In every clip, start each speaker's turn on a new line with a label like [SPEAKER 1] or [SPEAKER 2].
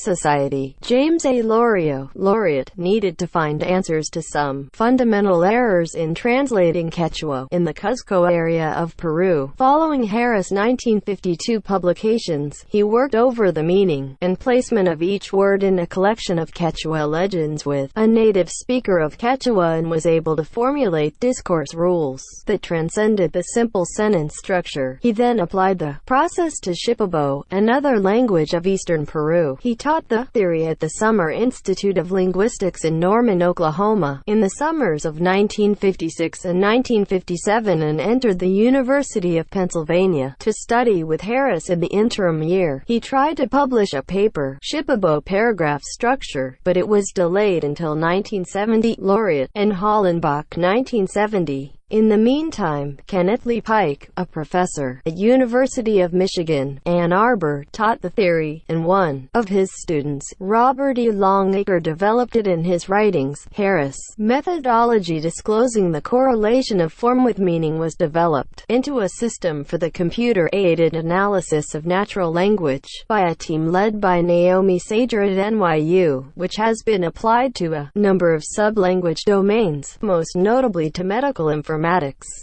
[SPEAKER 1] Society. James A. Loriot, laureate, needed to find answers to some fundamental errors in translating Quechua in the Cuzco area of Peru. Following Harris' 1952 publications, he worked over the meaning and placement of each word in a collection of Quechua legends with a native speaker of Quechua and was able to formulate discourse rules that transcended the simple sentence structure. He then applied the process to Shipibo, another language of eastern Peru. He taught the theory at the Summer Institute of Linguistics in Norman, Oklahoma, in the summers of 1956 and 1957 and entered the University of Pennsylvania to study with Harris in the interim year. He tried to publish a paper, Shipibo paragraph structure, but it was delayed until 1970. Loriot and Hollenbach 1970. In the meantime, Kenneth Lee Pike, a professor at University of Michigan, Ann Arbor, taught the theory, and one of his students, Robert E. Longacre developed it in his writings. Harris' methodology disclosing the correlation of form with meaning was developed into a system for the computer-aided analysis of natural language by a team led by Naomi Sager at NYU, which has been applied to a number of sub-language domains, most notably to medical information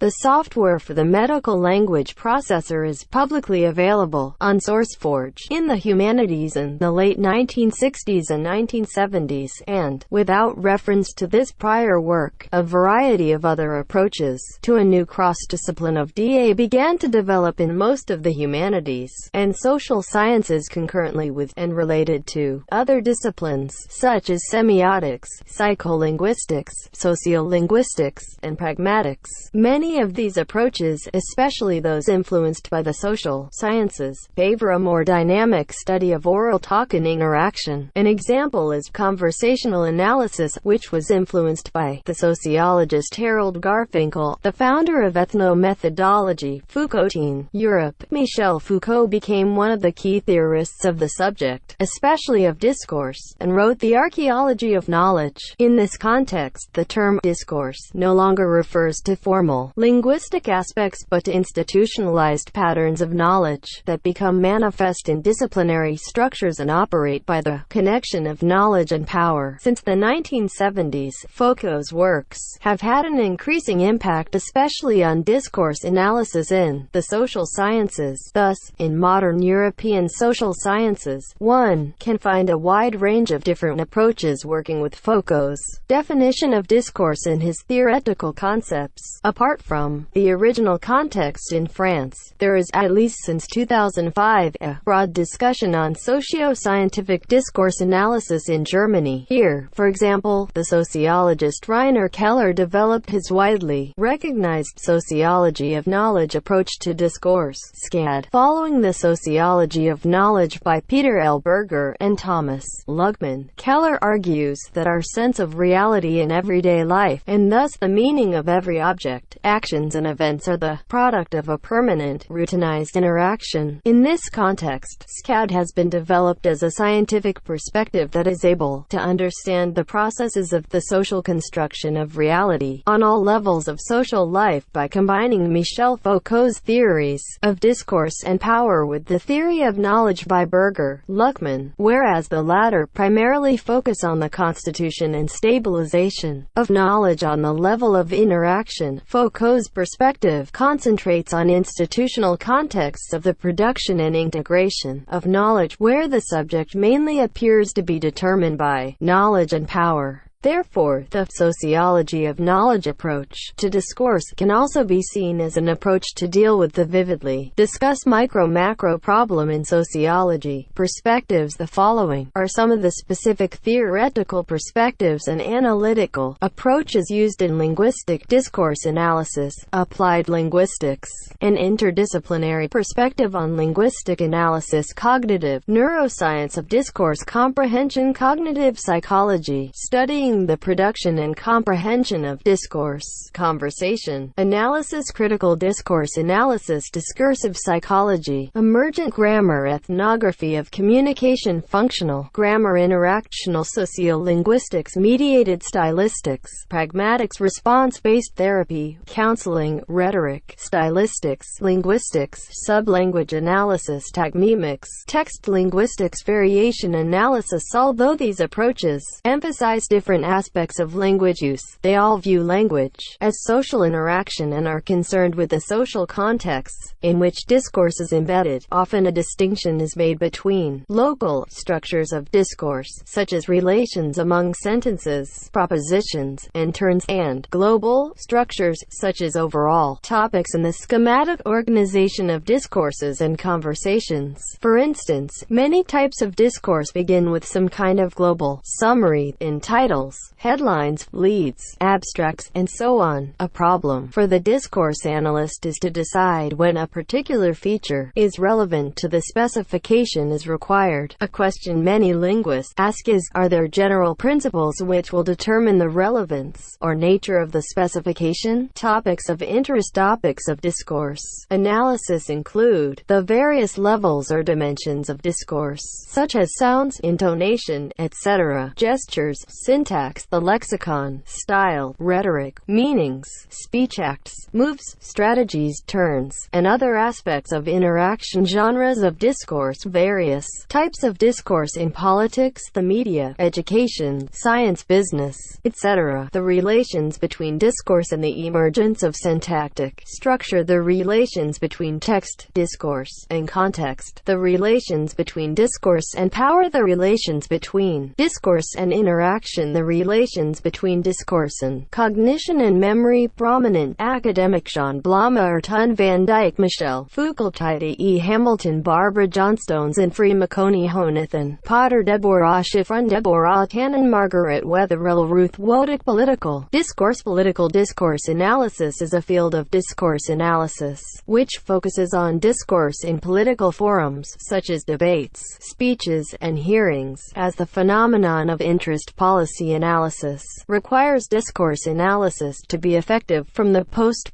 [SPEAKER 1] The software for the medical language processor is publicly available on SourceForge in the humanities in the late 1960s and 1970s, and, without reference to this prior work, a variety of other approaches to a new cross-discipline of DA began to develop in most of the humanities and social sciences concurrently with and related to other disciplines such as semiotics, psycholinguistics, sociolinguistics, and pragmatics. Many of these approaches, especially those influenced by the social sciences, favor a more dynamic study of oral talk and interaction. An example is conversational analysis, which was influenced by the sociologist Harold Garfinkel, the founder of ethnomethodology, Foucaultine, Europe. Michel Foucault became one of the key theorists of the subject, especially of discourse, and wrote The Archaeology of Knowledge. In this context, the term discourse no longer refers to to formal, linguistic aspects but to institutionalized patterns of knowledge that become manifest in disciplinary structures and operate by the connection of knowledge and power. Since the 1970s, Foucault's works have had an increasing impact especially on discourse analysis in the social sciences. Thus, in modern European social sciences, one can find a wide range of different approaches working with Foucault's definition of discourse and his theoretical concepts. Apart from the original context in France, there is, at least since 2005, a broad discussion on socio-scientific discourse analysis in Germany. Here, for example, the sociologist Rainer Keller developed his widely recognized sociology of knowledge approach to discourse SKAD, following the sociology of knowledge by Peter L. Berger and Thomas Luckmann. Keller argues that our sense of reality in everyday life, and thus the meaning of every object, actions and events are the product of a permanent, routinized interaction. In this context, SKAD has been developed as a scientific perspective that is able to understand the processes of the social construction of reality on all levels of social life by combining Michel Foucault's theories of discourse and power with the theory of knowledge by Berger, Luckmann, whereas the latter primarily focus on the constitution and stabilization of knowledge on the level of interaction Foucault's perspective concentrates on institutional contexts of the production and integration of knowledge, where the subject mainly appears to be determined by knowledge and power. Therefore, the sociology of knowledge approach to discourse can also be seen as an approach to deal with the vividly. Discussed micro-macro problem in sociology. Perspectives The following are some of the specific theoretical perspectives and analytical approaches used in linguistic discourse analysis, applied linguistics, an interdisciplinary perspective on linguistic analysis. Cognitive neuroscience of discourse. Comprehension. Cognitive psychology, studying the production and comprehension of discourse, conversation, analysis critical discourse analysis discursive psychology, emergent grammar ethnography of communication functional grammar interactional sociolinguistics mediated stylistics, pragmatics response-based therapy, counseling, rhetoric, stylistics, linguistics, sublanguage analysis tagmemics, text linguistics variation analysis. Although these approaches emphasize different aspects of language use, they all view language as social interaction and are concerned with the social contexts in which discourse is embedded. Often a distinction is made between local structures of discourse, such as relations among sentences, propositions, and turns, and global structures, such as overall topics and the schematic organization of discourses and conversations. For instance, many types of discourse begin with some kind of global summary in titles, headlines, leads, abstracts, and so on. A problem for the discourse analyst is to decide when a particular feature is relevant to the specification is required. A question many linguists ask is, are there general principles which will determine the relevance or nature of the specification? Topics of interest Topics of discourse analysis include the various levels or dimensions of discourse, such as sounds, intonation, etc., gestures, syntax, the lexicon, style, rhetoric, meanings, speech acts, moves, strategies, turns, and other aspects of interaction. Genres of discourse various. Types of discourse in politics, the media, education, science business, etc. The relations between discourse and the emergence of syntactic structure. The relations between text, discourse, and context. The relations between discourse and power. The relations between discourse and interaction. The relations between discourse and cognition and memory. Prominent academic Jean Blommaert Teun Van Dijk Michel Foucault E. Hamilton Barbara Johnstones and Free McConey Jonathan Potter Deborah Schiffrin Deborah Tannen Margaret Wetherell Ruth Wodak Political discourse Political discourse analysis is a field of discourse analysis, which focuses on discourse in political forums, such as debates, speeches, and hearings, as the phenomenon of interest policy analysis requires discourse analysis to be effective from the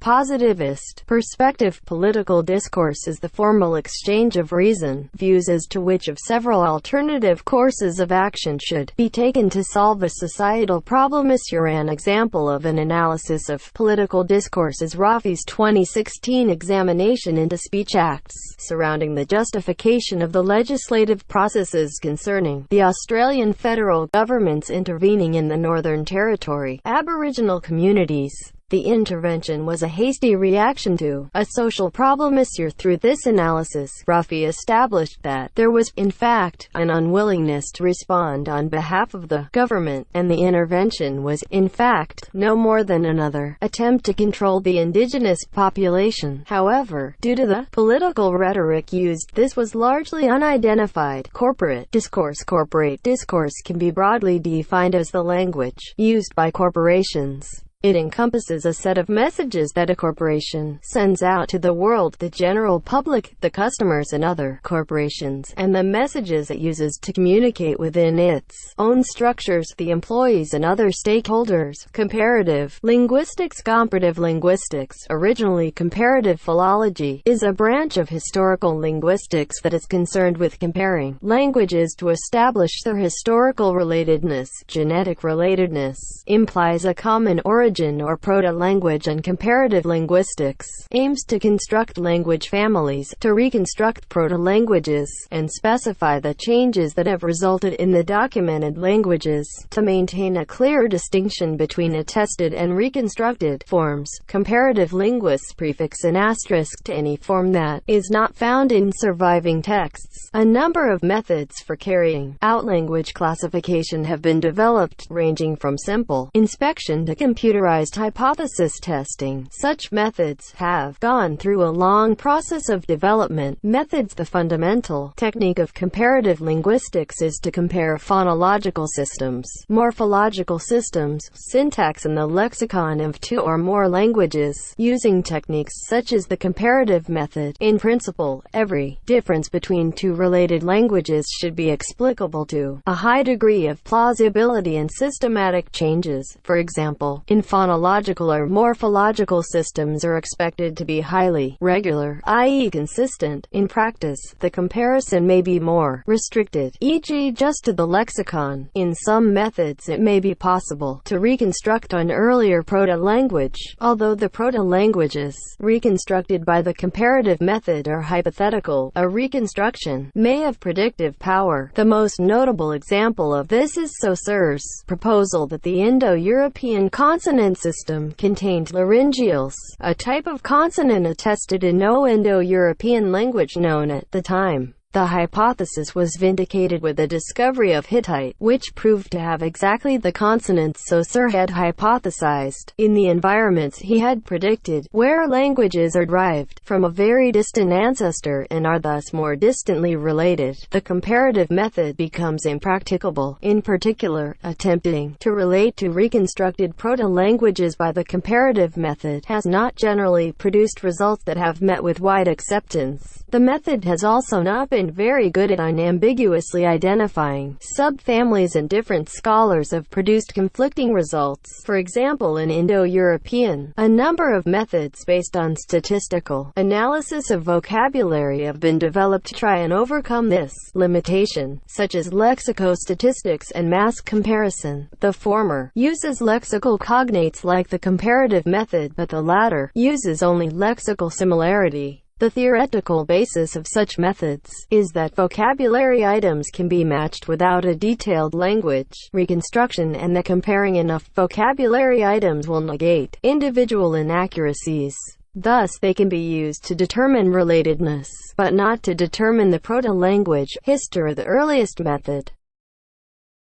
[SPEAKER 1] post-positivist perspective. Political discourse is the formal exchange of reason, views as to which of several alternative courses of action should be taken to solve a societal problem. Is your an example of an analysis of political discourse is Rafi's 2016 examination into speech acts surrounding the justification of the legislative processes concerning the Australian federal government's intervening in the Northern Territory Aboriginal communities. The intervention was a hasty reaction to a social problem issue. Through this analysis, Rafi established that there was, in fact, an unwillingness to respond on behalf of the government, and the intervention was, in fact, no more than another attempt to control the indigenous population. However, due to the political rhetoric used, this was largely unidentified. Corporate discourse Corporate discourse can be broadly defined as the language used by corporations it encompasses a set of messages that a corporation sends out to the world, the general public, the customers and other corporations, and the messages it uses to communicate within its own structures, the employees and other stakeholders. Comparative linguistics Comparative linguistics, originally comparative philology, is a branch of historical linguistics that is concerned with comparing languages to establish their historical relatedness. Genetic relatedness implies a common origin origin or proto-language and comparative linguistics, aims to construct language families, to reconstruct proto-languages, and specify the changes that have resulted in the documented languages, to maintain a clear distinction between attested and reconstructed forms. Comparative linguists prefix an asterisk to any form that is not found in surviving texts. A number of methods for carrying out language classification have been developed, ranging from simple inspection to computer computerized hypothesis testing. Such methods have gone through a long process of development. Methods The fundamental technique of comparative linguistics is to compare phonological systems, morphological systems, syntax and the lexicon of two or more languages, using techniques such as the comparative method. In principle, every difference between two related languages should be explicable to a high degree of plausibility and systematic changes, for example, in phonological or morphological systems are expected to be highly regular, i.e. consistent. In practice, the comparison may be more restricted, e.g. just to the lexicon. In some methods it may be possible to reconstruct an earlier proto-language, although the proto-languages reconstructed by the comparative method are hypothetical. A reconstruction may have predictive power. The most notable example of this is Saussure's proposal that the Indo-European consonant system contained laryngeals, a type of consonant attested in no Indo-European language known at the time. The hypothesis was vindicated with the discovery of Hittite, which proved to have exactly the consonants Saussure had hypothesized, in the environments he had predicted, where languages are derived from a very distant ancestor and are thus more distantly related. The comparative method becomes impracticable, in particular, attempting to relate to reconstructed proto-languages by the comparative method has not generally produced results that have met with wide acceptance. The method has also not been very good at unambiguously identifying subfamilies and different scholars have produced conflicting results. For example in Indo-European, a number of methods based on statistical analysis of vocabulary have been developed to try and overcome this limitation, such as lexicostatistics and mass comparison. The former uses lexical cognates like the comparative method, but the latter uses only lexical similarity. The theoretical basis of such methods is that vocabulary items can be matched without a detailed language reconstruction and that comparing enough vocabulary items will negate individual inaccuracies. Thus they can be used to determine relatedness, but not to determine the proto-language history. The earliest method